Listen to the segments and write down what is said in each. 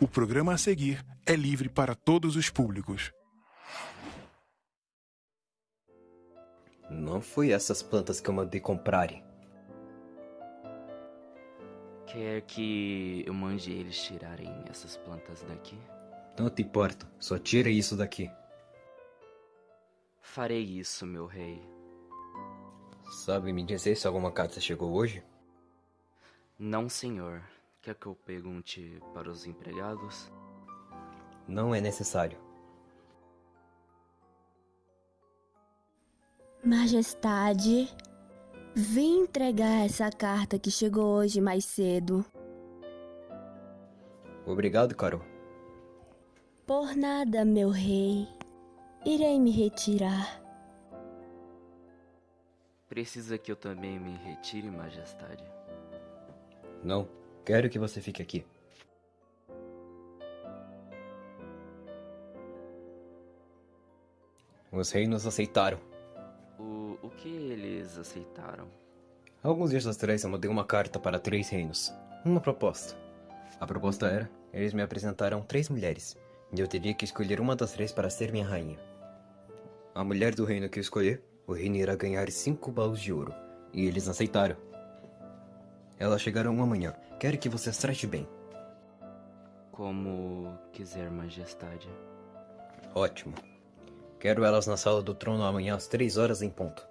O programa a seguir é livre para todos os públicos. Não foi essas plantas que eu mandei comprarem. Quer que eu mande eles tirarem essas plantas daqui? Não te importa, só tira isso daqui. Farei isso, meu rei. Sabe me dizer se alguma carta chegou hoje? Não, senhor. Quer que eu pergunte para os empregados? Não é necessário. Majestade, vim entregar essa carta que chegou hoje mais cedo. Obrigado, Carol. Por nada, meu rei. Irei me retirar. Precisa que eu também me retire, majestade? Não, quero que você fique aqui. Os reinos aceitaram. O, o que eles aceitaram? Alguns dias atrás eu mandei uma carta para três reinos. Uma proposta. A proposta era: eles me apresentaram três mulheres, e eu teria que escolher uma das três para ser minha rainha. A mulher do reino que eu escolher, o reino irá ganhar cinco baús de ouro, e eles aceitaram. Elas chegarão amanhã. Quero que você as trate bem. Como quiser, majestade. Ótimo. Quero elas na sala do trono amanhã às três horas em ponto.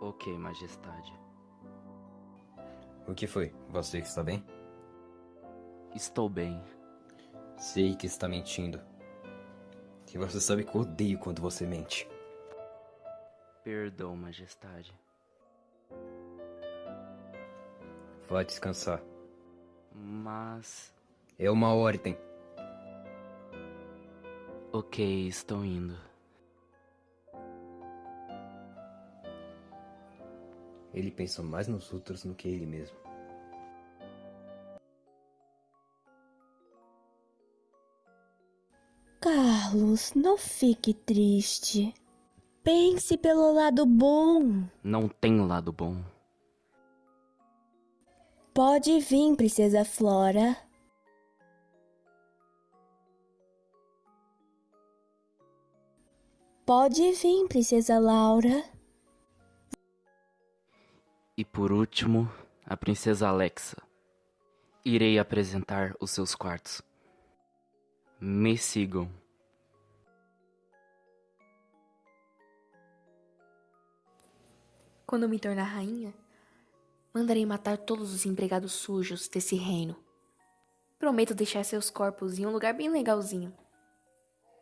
Ok, majestade. O que foi? Você está bem? Estou bem. Sei que está mentindo. E você sabe que eu odeio quando você mente. Perdão, majestade. Vá descansar. Mas. É uma ordem. Ok, estou indo. Ele pensa mais nos outros do que ele mesmo. Carlos, não fique triste. Pense pelo lado bom. Não tem lado bom. Pode vir, Princesa Flora. Pode vir, Princesa Laura. E por último, a princesa Alexa. Irei apresentar os seus quartos. Me sigam. Quando me tornar rainha, mandarei matar todos os empregados sujos desse reino. Prometo deixar seus corpos em um lugar bem legalzinho.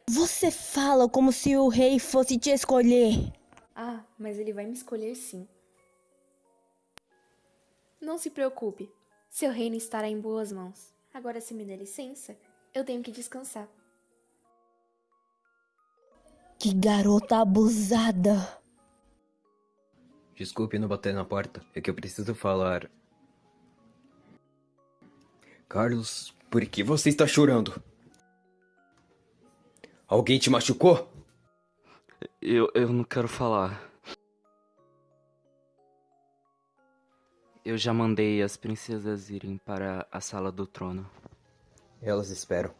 Você fala como se o rei fosse te escolher. Ah, mas ele vai me escolher sim. Não se preocupe, seu reino estará em boas mãos. Agora, se me der licença, eu tenho que descansar. Que garota abusada. Desculpe não bater na porta, é que eu preciso falar. Carlos, por que você está chorando? Alguém te machucou? Eu, eu não quero falar. Eu já mandei as princesas irem para a sala do trono. Elas esperam.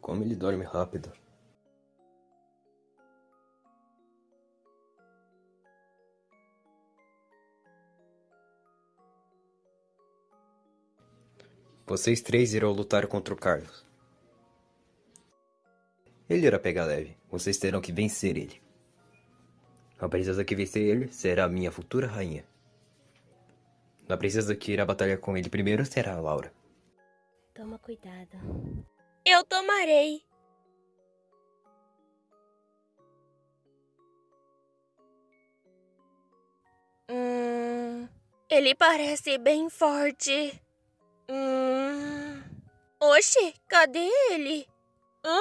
Como ele dorme rápido. Vocês três irão lutar contra o Carlos. Ele irá pegar leve. Vocês terão que vencer ele. A princesa que vencer ele será a minha futura rainha. A princesa que irá batalhar com ele primeiro será a Laura. Toma cuidado. Eu tomarei. Hum, ele parece bem forte. Hum. Oxe, cadê ele? Hã?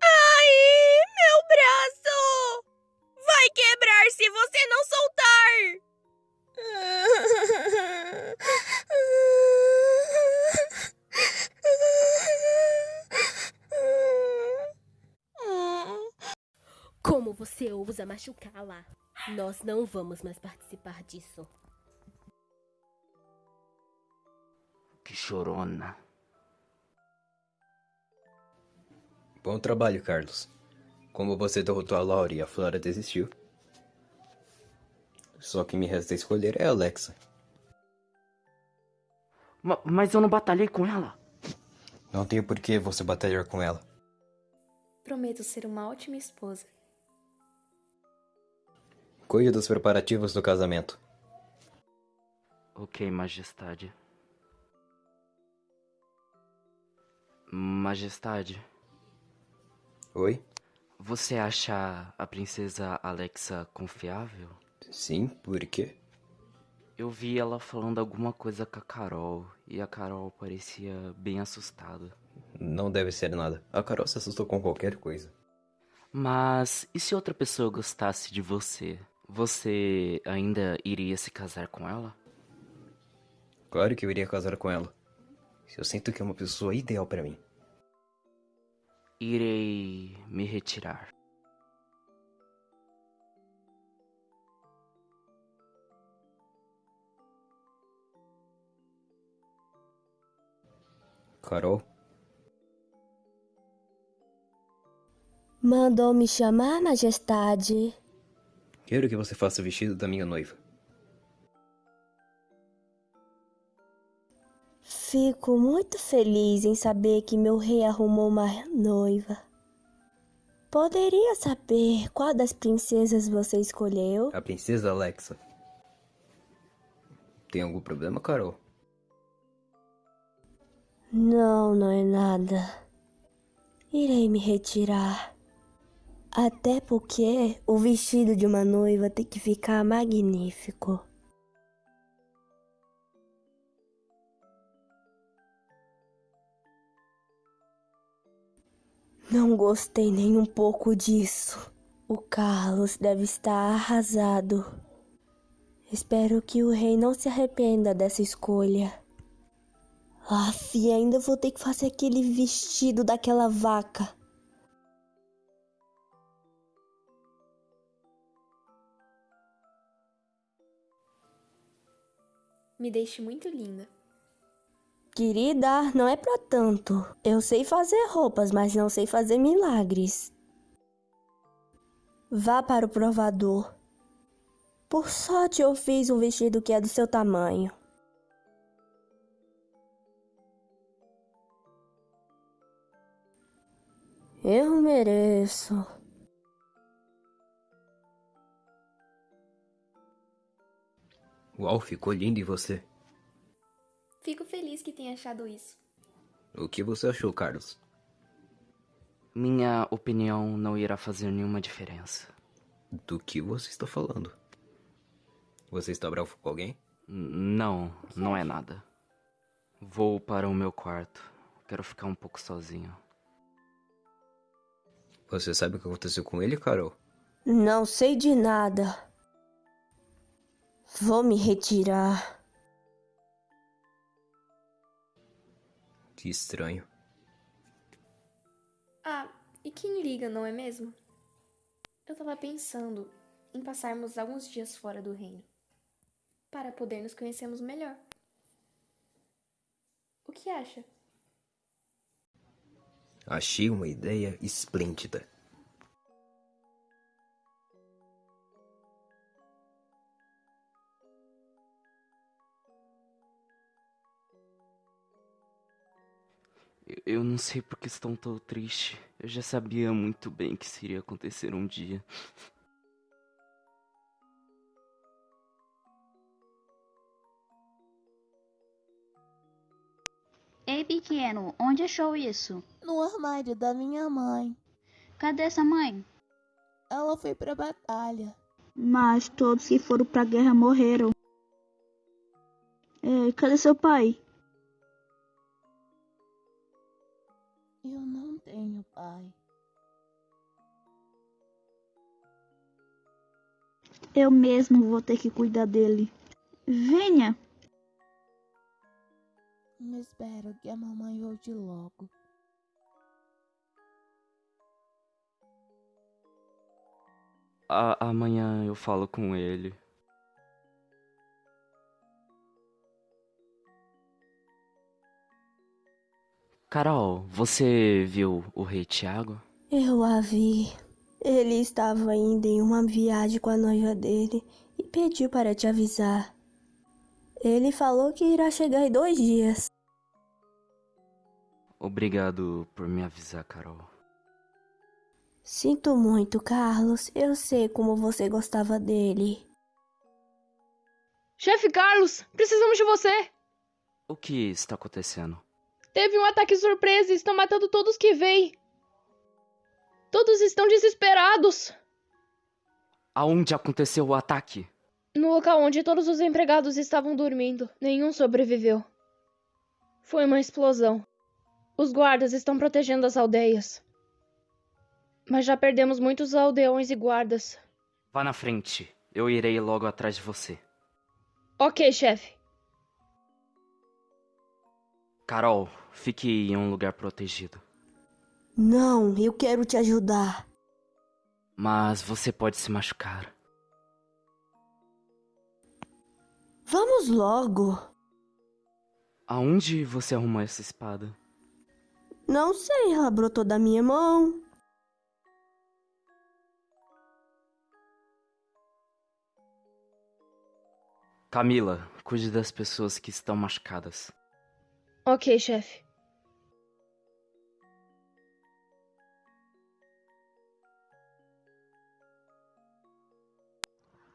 Ai, meu braço! Vai quebrar se você não soltar! Como você ousa machucá-la? Nós não vamos mais participar disso. Chorona. Bom trabalho, Carlos. Como você derrotou a Laura e a Flora desistiu. Só que me resta escolher é a Alexa. Ma- mas eu não batalhei com ela. Não tenho por que você batalhar com ela. Prometo ser uma ótima esposa. Cuide dos preparativos do casamento. Ok, Majestade. Majestade, Oi? você acha a princesa Alexa confiável? Sim, por quê? Eu vi ela falando alguma coisa com a Carol e a Carol parecia bem assustada. Não deve ser nada. A Carol se assustou com qualquer coisa. Mas e se outra pessoa gostasse de você? Você ainda iria se casar com ela? Claro que eu iria casar com ela. Eu sinto que é uma pessoa ideal pra mim. Irei me retirar. Carol? Mandou me chamar, majestade? Quero que você faça o vestido da minha noiva. Fico muito feliz em saber que meu rei arrumou uma noiva. Poderia saber qual das princesas você escolheu? A princesa Alexa. Tem algum problema, Carol? Não, não é nada. Irei me retirar. Até porque o vestido de uma noiva tem que ficar magnífico. Não gostei nem um pouco disso. O Carlos deve estar arrasado. Espero que o rei não se arrependa dessa escolha. Aff, ainda vou ter que fazer aquele vestido daquela vaca. Me deixe muito linda. Querida, não é pra tanto. Eu sei fazer roupas, mas não sei fazer milagres. Vá para o provador. Por sorte eu fiz um vestido que é do seu tamanho. Eu mereço. Uau, ficou lindo em você. Fico feliz que tenha achado isso. O que você achou, Carlos? Minha opinião não irá fazer nenhuma diferença. Do que você está falando? Você está bravo com alguém? Não, não é nada. Vou para o meu quarto. Quero ficar um pouco sozinho. Você sabe o que aconteceu com ele, Carol? Não sei de nada. Vou me retirar. Que estranho. Ah, e quem liga, não é mesmo? Eu tava pensando em passarmos alguns dias fora do reino para poder nos conhecermos melhor. O que acha? Achei uma ideia esplêndida. Eu- Eu não sei por que estou tão triste. Eu já sabia muito bem que isso iria acontecer um dia. Ei, pequeno, onde achou isso? No armário da minha mãe. Cadê essa mãe? Ela foi pra batalha. Mas todos que foram pra guerra morreram. É, cadê seu pai? Eu não tenho pai. Eu mesmo vou ter que cuidar dele. Venha! Eu espero que a mamãe volte logo. A- amanhã eu falo com ele. Carol, você viu o rei Tiago? Eu a vi. Ele estava indo em uma viagem com a noiva dele e pediu para te avisar. Ele falou que irá chegar em dois dias. Obrigado por me avisar, Carol. Sinto muito, Carlos. Eu sei como você gostava dele. Chefe Carlos, precisamos de você! O que está acontecendo? Teve um ataque surpresa e estão matando todos que veem. Todos estão desesperados. Aonde aconteceu o ataque? No local onde todos os empregados estavam dormindo, nenhum sobreviveu. Foi uma explosão. Os guardas estão protegendo as aldeias. Mas já perdemos muitos aldeões e guardas. Vá na frente. Eu irei logo atrás de você. Ok, chefe. Carol, fique em um lugar protegido. Não, eu quero te ajudar. Mas você pode se machucar. Vamos logo. Aonde você arrumou essa espada? Não sei, ela brotou da minha mão. Camila, cuide das pessoas que estão machucadas. Ok, chefe.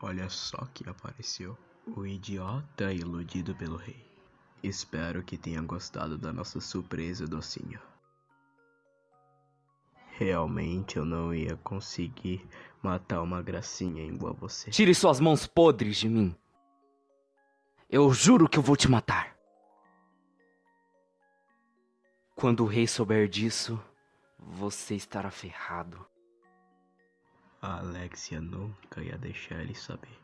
Olha só que apareceu. O idiota iludido pelo rei. Espero que tenha gostado da nossa surpresa, docinho. Realmente eu não ia conseguir matar uma gracinha igual você. Tire suas mãos podres de mim. Eu juro que eu vou te matar. Quando o rei souber disso, você estará ferrado. A Alexia nunca ia deixar ele saber.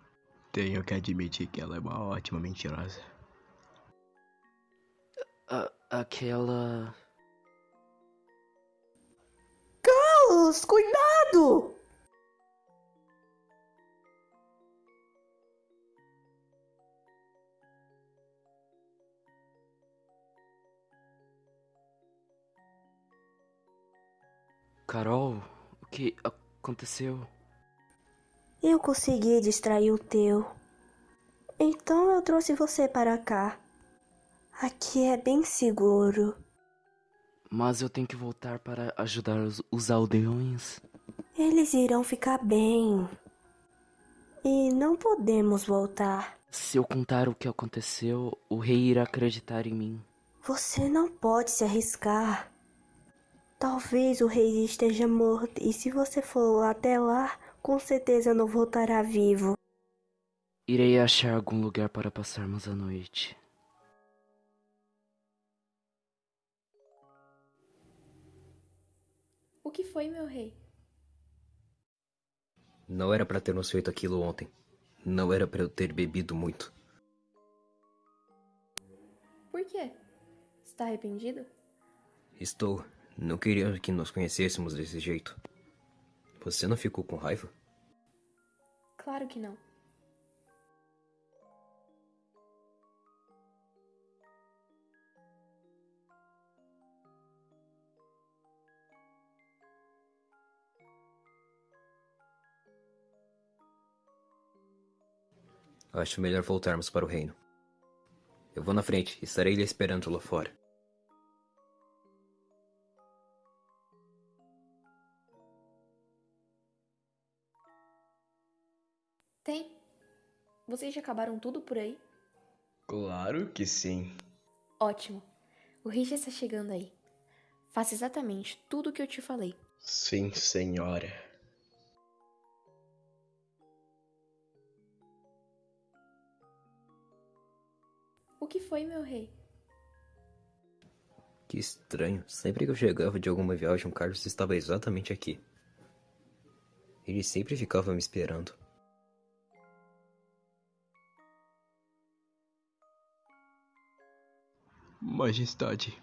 Tenho que admitir que ela é uma ótima mentirosa. A aquela. Carlos, cuidado! Carol, o que aconteceu? Eu consegui distrair o teu. Então eu trouxe você para cá. Aqui é bem seguro. Mas eu tenho que voltar para ajudar os, os aldeões. Eles irão ficar bem. E não podemos voltar. Se eu contar o que aconteceu, o rei irá acreditar em mim. Você não pode se arriscar. Talvez o rei esteja morto e se você for até lá, com certeza não voltará vivo. Irei achar algum lugar para passarmos a noite. O que foi, meu rei? Não era para termos feito aquilo ontem. Não era para eu ter bebido muito. Por quê? Está arrependido? Estou. Não queria que nos conhecêssemos desse jeito. Você não ficou com raiva? Claro que não. Acho melhor voltarmos para o reino. Eu vou na frente, estarei lhe esperando lá fora. Vocês já acabaram tudo por aí? Claro que sim. Ótimo. O rei já está chegando aí. Faça exatamente tudo o que eu te falei. Sim, senhora. O que foi, meu rei? Que estranho. Sempre que eu chegava de alguma viagem, o Carlos estava exatamente aqui. Ele sempre ficava me esperando. Majestade,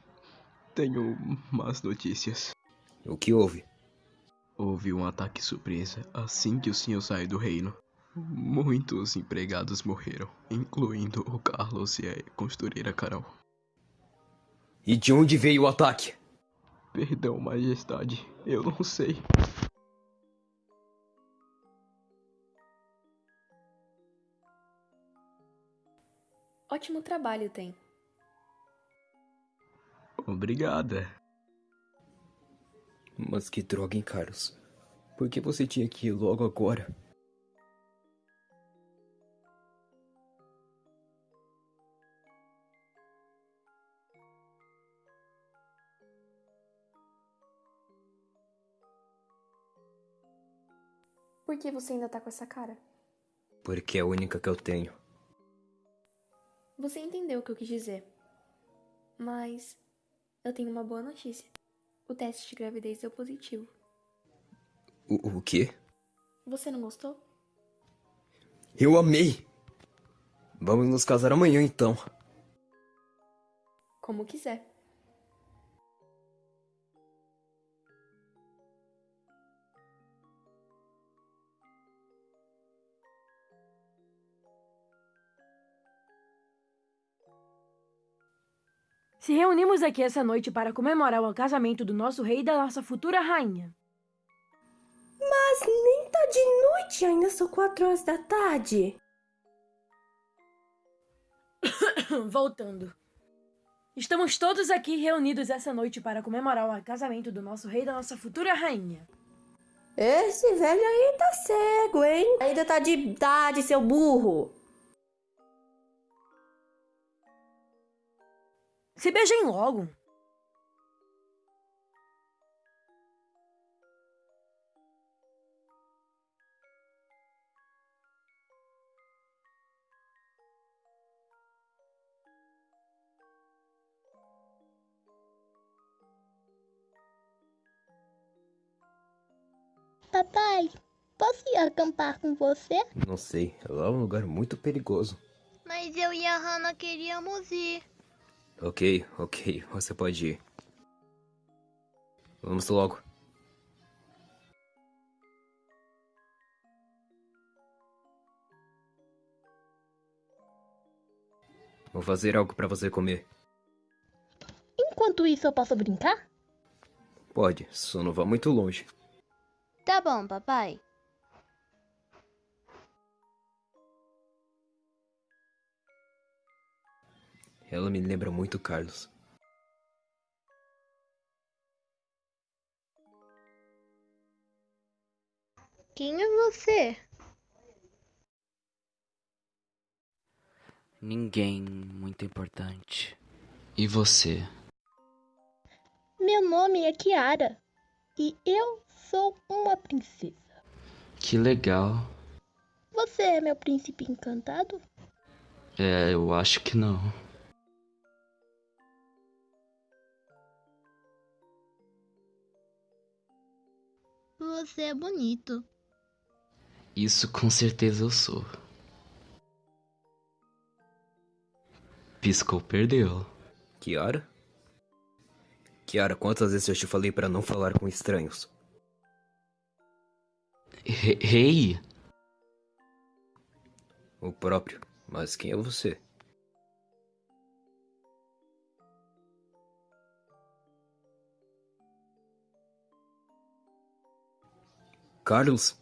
tenho más notícias. O que houve? Houve um ataque surpresa assim que o senhor saiu do reino. Muitos empregados morreram, incluindo o Carlos e a costureira Carol. E de onde veio o ataque? Perdão, majestade. Eu não sei. Ótimo trabalho, tem. Obrigada. Mas que droga, hein, Carlos? Por que você tinha que ir logo agora? Por que você ainda tá com essa cara? Porque é a única que eu tenho. Você entendeu o que eu quis dizer. Mas eu tenho uma boa notícia. O teste de gravidez deu positivo. O, o quê? Você não gostou? Eu amei! Vamos nos casar amanhã então. Como quiser. Se reunimos aqui essa noite para comemorar o casamento do nosso rei e da nossa futura rainha. Mas nem tá de noite, ainda são quatro horas da tarde. Voltando. Estamos todos aqui reunidos essa noite para comemorar o casamento do nosso rei e da nossa futura rainha. Esse velho aí tá cego, hein? Ainda tá de idade, seu burro. Se beijem logo. Papai, posso ir acampar com você? Não sei, lá é um lugar muito perigoso. Mas eu e a Hannah queríamos ir. Ok, ok, você pode ir. Vamos logo. Vou fazer algo para você comer. Enquanto isso, eu posso brincar? Pode, só não vá muito longe. Tá bom, papai. Ela me lembra muito Carlos. Quem é você? Ninguém muito importante. E você? Meu nome é Kiara e eu sou uma princesa. Que legal. Você é meu príncipe encantado? É, eu acho que não. Você é bonito. Isso com certeza eu sou. Piscou, perdeu. Kiara? Kiara, quantas vezes eu te falei para não falar com estranhos? Re- Rei? O próprio. Mas quem é você? Carlos?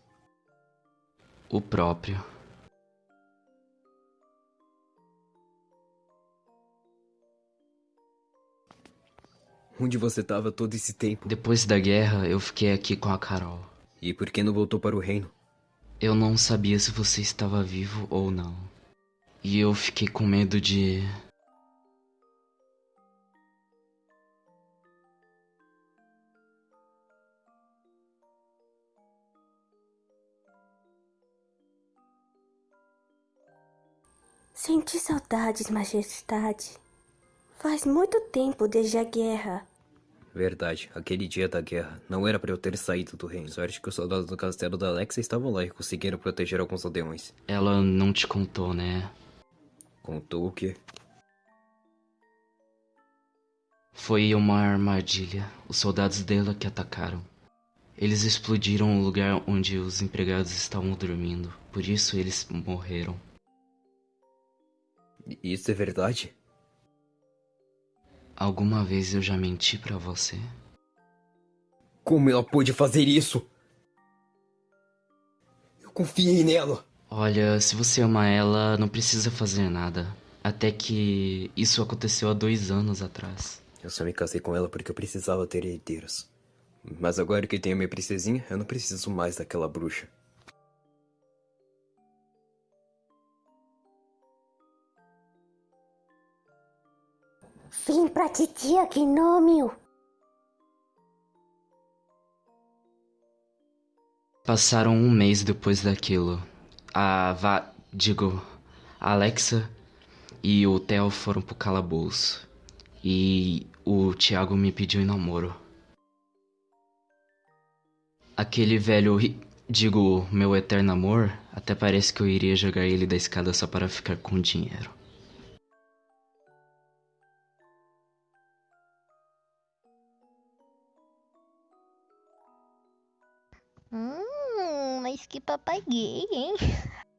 O próprio. Onde você estava todo esse tempo? Depois da guerra, eu fiquei aqui com a Carol. E por que não voltou para o reino? Eu não sabia se você estava vivo ou não. E eu fiquei com medo de. Senti saudades, majestade. Faz muito tempo desde a guerra. Verdade, aquele dia da guerra. Não era para eu ter saído do reino. Sorte que os soldados do castelo da Alexa estavam lá e conseguiram proteger alguns aldeões. Ela não te contou, né? Contou o quê? Foi uma armadilha. Os soldados dela que atacaram. Eles explodiram o lugar onde os empregados estavam dormindo. Por isso eles morreram. Isso é verdade? Alguma vez eu já menti pra você? Como ela pôde fazer isso? Eu confiei nela. Olha, se você ama ela, não precisa fazer nada. Até que isso aconteceu há dois anos atrás. Eu só me casei com ela porque eu precisava ter herdeiros. Mas agora que tenho minha princesinha, eu não preciso mais daquela bruxa. Vim pra titia Gnômio. Passaram um mês depois daquilo. A Va... Digo, Alexa e o Theo foram pro calabouço. E o Thiago me pediu em namoro. Aquele velho... Digo, meu eterno amor, até parece que eu iria jogar ele da escada só para ficar com dinheiro. Hum, mas